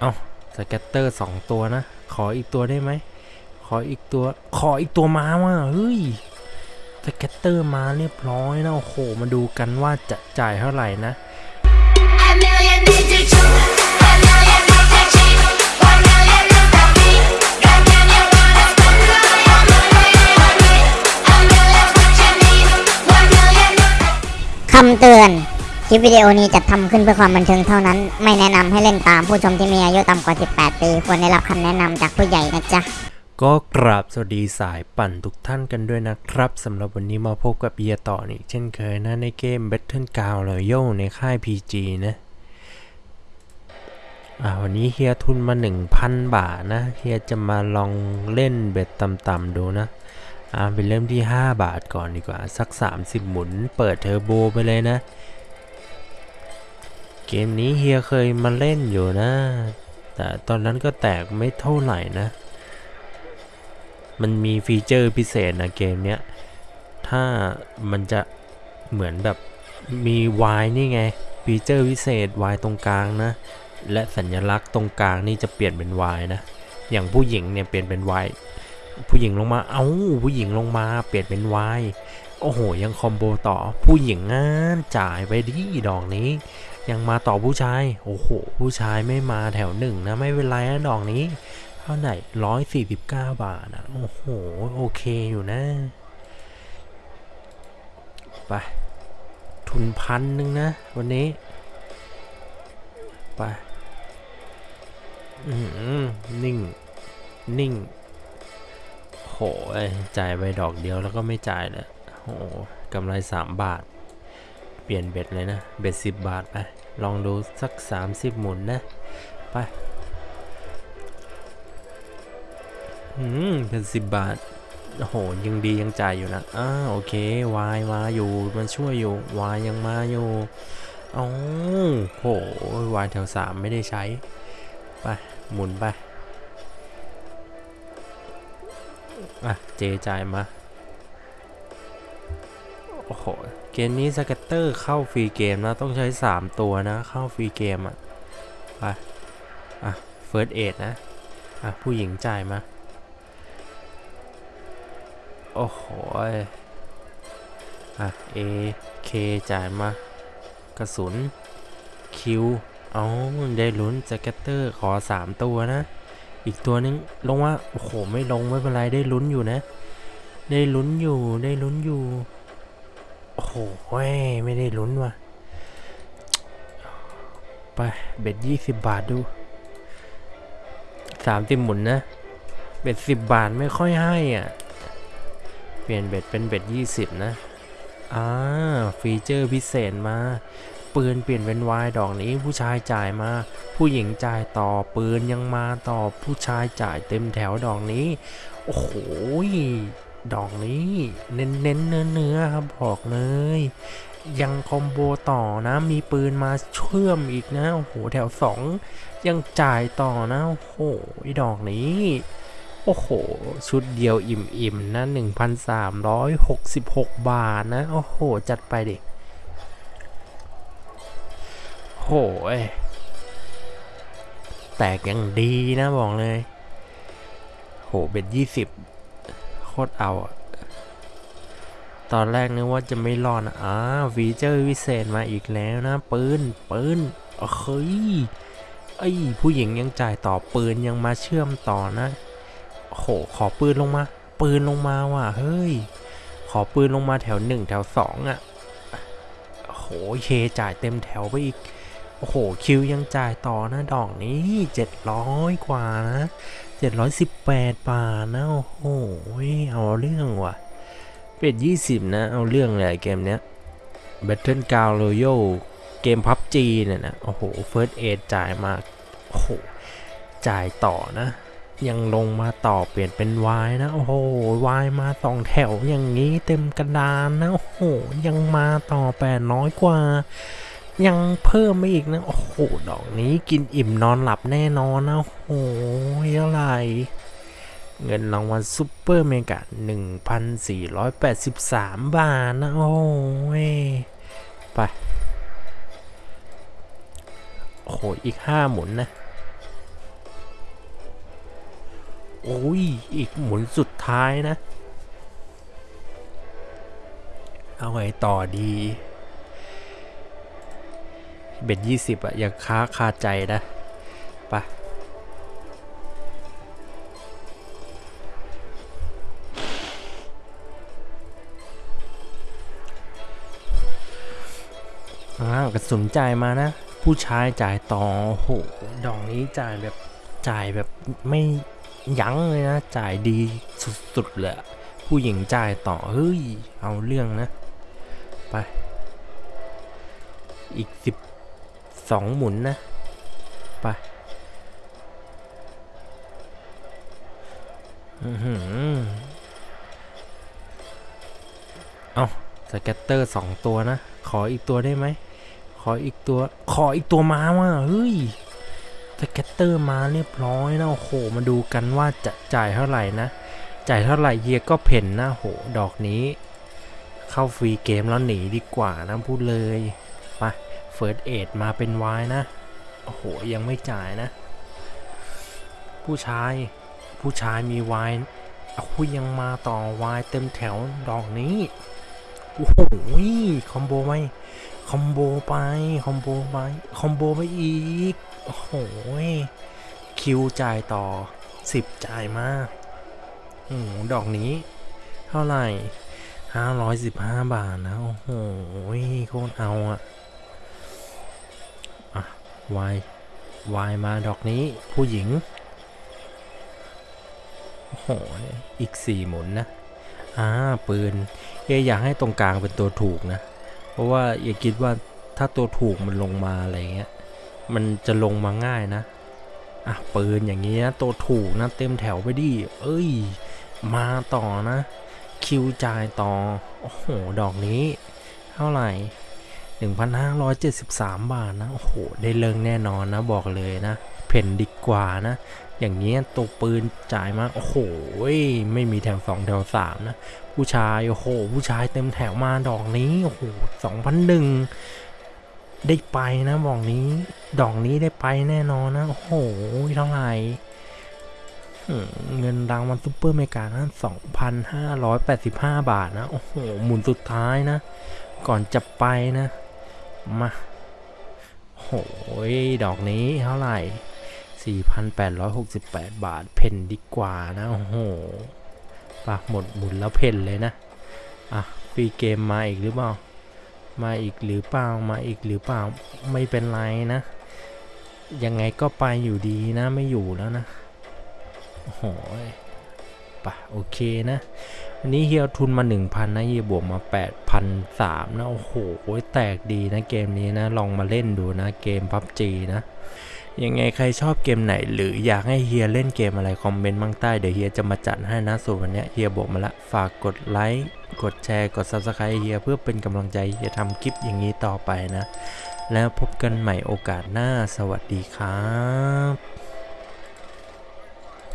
เอา scatter สองตัวนะ ขออีกตัวได้ไหม ขออีกตัว ขออีกตัวมาว่าเฮ้ย scatter มาเรียบร้อยนะโอ้โห มาดูกันว่าจะจ่ายเท่าไหร่นะคำเตือน คลิปวิดีโอนี้จัดทำขึ้นเพื่อความบันเทิงเท่านั้น ไม่แนะนำให้เล่นตามผู้ชมที่มีอายุต่ำกว่า 18 ปี ควรได้รับคำแนะนำจากผู้ใหญ่นะจ๊ะ ก็กราบสวัสดีสายปั่นทุกท่านกันด้วยนะครับสำหรับวันนี้มาพบกับเบียต่ออีกเช่นเคยนะในเกม Battle g r o u n d Royal ในค่าย PG นะอ่าวันนี้เฮียทุนมา 1,000 บาทนะเฮียจะมาลองเล่นเบ็ดต่ำๆดูนะอ่าไปเริ่มที่ 5 บาทก่อนดีกว่าสัก 30 หมุน เปิดเทอร์โบไปเลยนะ เกมนี้เฮียเคยมาเล่นอยู่นะ แต่ตอนนั้นก็แตกไม่เท่าไหร่นะ มันมีฟีเจอร์พิเศษนะเกมเนี้ย ถ้ามันจะเหมือนแบบมี Y นี่ไง ฟีเจอร์พิเศษ Y ตรงกลางนะ และสัญลักษณ์ตรงกลางนี่จะเปลี่ยนเป็น Y นะ อย่างผู้หญิงเนี่ยเปลี่ยนเป็น wild ผู้หญิงลงมา เอ้า ผู้หญิงลงมา เปลี่ยนเป็น Y โอ้โห ยังคอมโบต่อ ผู้หญิงงานจ่ายไปดิดอกนี้ ยังมาต่อผู้ชาย โอ้โห ผู้ชายไม่มาแถวหนึ่งนะ ไม่เป็นไรนะดอกนี้ เท่าไหร่ร้อยสี่สิบเก้าบาทอะโอ้โห โอเคอยู่นะ ไป ทุนพันหนึ่งนะ วันนี้ ไป อืมนิ่ง นิ่ง โหยจ่ายไปดอกเดียวแล้วก็ไม่จ่ายเลยโอ้กำไรสามบาทเปลี่ยนเบ็ดเลยนะ เบ็ดสิบบาทไป ลองดูสักสามสิบหมุนนะ ไปอืมเป็นสิบบาท โอ้โห ยังดียังจ่ายอยู่นะอ้าโอเควายมาอยู่ มันช่วยอยู่วายยังมาอยู่อ๋อโหวายแถวสามไม่ได้ใช้ ไป หมุนไป อะ J จ่ายมา โอ้โห เกมนี้ scatter เข้า free game นะ ต้องใช้ 3 ตัวนะ เข้า free game อะ ไป อะ first aid นะ อะ ผู้หญิงจ่ายมา โอ้โห อะ A K จ่ายมา กระสุน Q เอาได้ลุ้น scatter ขอ 3 ตัวนะ อีกตัวนึงลงว่า โอ้โห ไม่ลง ไม่เป็นไร ได้ลุ้นอยู่นะ ได้ลุ้นอยู่ ได้ลุ้นอยู่ โอ้โหเว้ยไม่ได้ลุ้นว่ะ ไป bet ยี่สิบบาทดูสามสิบหมุนนะ bet สิบบาทไม่ค่อยให้อะ เปลี่ยน bet เป็น bet ยี่สิบนะอ่า feature พิเศษมา ปืนเปลี่ยนเป็นวายดอกนี้ผู้ชายจ่ายมา ผู้หญิงจ่ายต่อปืนยังมาต่อผู้ชายจ่ายเต็มแถวดอกนี้ โอ้โห ดอกนี้ เน้นเน้นเนื้อเนื้อๆครับบอกเลย ยัง combo ต่อนะ มีปืนมาเชื่อมอีกนะ โอ้โห แถวสองยังจ่ายต่อนะ โอ้โหดอกนี้ โอ้โห ชุดเดียวอิ่มๆนะ1,366 บาทนะ โอ้โห จัดไปดิโหยแตกยังดีนะบอกเลย โหเป็นยี่สิบ โคตรเอาตอนแรกนึกว่าจะไม่รอดนะอ่าฟีเจอร์วิเศษมาอีกแล้วนะ ปืน ปืนเฮ้ยไอ้ผู้หญิงยังจ่ายต่อปืนยังมาเชื่อมต่อนะ โห ขอปืนลงมา ปืนลงมาว่ะ เฮ้ย ขอปืนลงมาแถวหนึ่งแถวสองอะโหเคจ่ายเต็มแถวไปอีก โอ้โห คิวยังจ่ายต่อนะดอกนี้ 700 กว่านะ 718 บาทนะ โอ้โห เอาเรื่องว่ะ เป็ด 20 นะ เอาเรื่องเลยเกมเนี้ย Battle g r o u n d Royal เกม PUBG เนี่ยนะ โอ้โห First Aid จ่ายมา โอ้โห จ่ายต่อนะ ยังลงมาต่อเปลี่ยนเป็น Y นะ โอ้โห Y มาสองแถวอย่างนี้เต็มกระดานนะ โอ้โห ยังมาต่อ 800 กว่า ยังเพิ่มมาอีกนะ โอ้โห ดอกนี้กินอิ่มนอนหลับแน่นอนนะโอ้โหเท่าไร เงินรางวัลซุปเปอร์เมกะ 1,483 บาทนะ โอ้ยไปหอีกห้าหมุนนะ โอ้ย อีกหมุนสุดท้ายนะ เอาไงต่อดี เบ็ดยี่สิบอะยังค้าคาใจนะไปะอ้าวกระสุนจ่ายมานะ ผู้ชายจ่ายต่อโอ้โหดอกนี้จ่ายแบบจ่ายแบบไม่ยั้งเลยนะ จ่ายดีสุดๆเลยผู้หญิงจ่ายต่อ เฮ้ย เอาเรื่องนะ ไป อีกสิบ สองหมุนนะ ไปอือหือเอา scatter สองตัวนะ ขออีกตัวได้ไหม ขออีกตัว ขออีกตัวมาว่ะเฮ้ย scatter มาเรียบร้อยนะโอ้โห มาดูกันว่าจะจ่ายเท่าไหร่นะ จ่ายเท่าไหร่เฮียก็เผ่นนะโห ดอกนี้ เข้า free game แล้วหนีดีกว่านะพูดเลย first aid มาเป็น wild นะ โอ้โห ยังไม่จ่ายนะ ผู้ชาย ผู้ชายมีวายเอาคุยยังมาต่อวายเต็มแถวดอกนี้ โอ้โห combo ไหม combo ไป combo ไป combo ไปอีก โอ้โห Q จ่ายต่อ 10 จ่ายมาโอ้โห ดอกนี้ เท่าไหร่ 515 บาทนะ โอ้โห โคตรเอาอะอะ วายวายมาดอกนี้ผู้หญิง โอ้โห อีกสี่หมุนนะ อ่า ปืน เออยากให้ตรงกลางเป็นตัวถูกนะ เพราะว่าอย่าคิดว่าถ้าตัวถูกมันลงมาอะไรเงี้ย มันจะลงมาง่ายนะ อะ ปืนอย่างนี้นะตัวถูกนะ เต็มแถวไปดิ เอ้ย มาต่อนะ คิวจ่ายต่อ โอ้โห ดอกนี้ เท่าไหร่ 1,573 บาทนะ โอ้โห ได้เลิงแน่นอนนะ บอกเลยนะ เพ่นดีกว่านะ อย่างเงี้ตัวปืนจ่ายมา โอ้โห ไม่มีแถว2แถว3นะ ผู้ชาย โอ้โห ผู้ชายเต็มแถวมาดอกนี้ โอ้โห2,001ได้ไปนะบอกนี้ ดอกนี้ได้ไปแน่นอนนะ โอ้โห เท่าไหร่เงินรางวัลซุปเปอร์เมกานะ2,585 บาทนะ โอ้โห หมุนสุดท้ายนะ ก่อนจะไปนะ มาโหยดอกนี้เท่าไหร่ 4,868 บาท เพนดีกว่านะ โอ้โหปะหมดหมุนแล้วเพนเลยนะ อะฟรีเกมมาอีกหรือเปล่า มาอีกหรือเปล่า มาอีกหรือเปล่า ไม่เป็นไรนะ ยังไงก็ไปอยู่ดีนะ ไม่อยู่แล้วนะ โอ้โหปะโอเคนะ วันนี้เฮียทุนมา 1,000 นะเฮียบวกมา8,300นะ โอ้โห แตกดีนะเกมนี้นะ ลองมาเล่นดูนะเกม PUBG นะ ยังไงใครชอบเกมไหน หรืออยากให้เฮียเล่นเกมอะไร คอมเมนต์มั่งใต้ เดี๋ยวเฮียจะมาจัดให้นะส่วนวันนี้เฮียบอกมาละ ฝากกดไลค์กดแชร์กด Subscribe เฮียเพื่อเป็นกำลังใจเฮียทำคลิปอย่างนี้ต่อไปนะ แล้วพบกันใหม่โอกาสหน้าสวัสดีครับ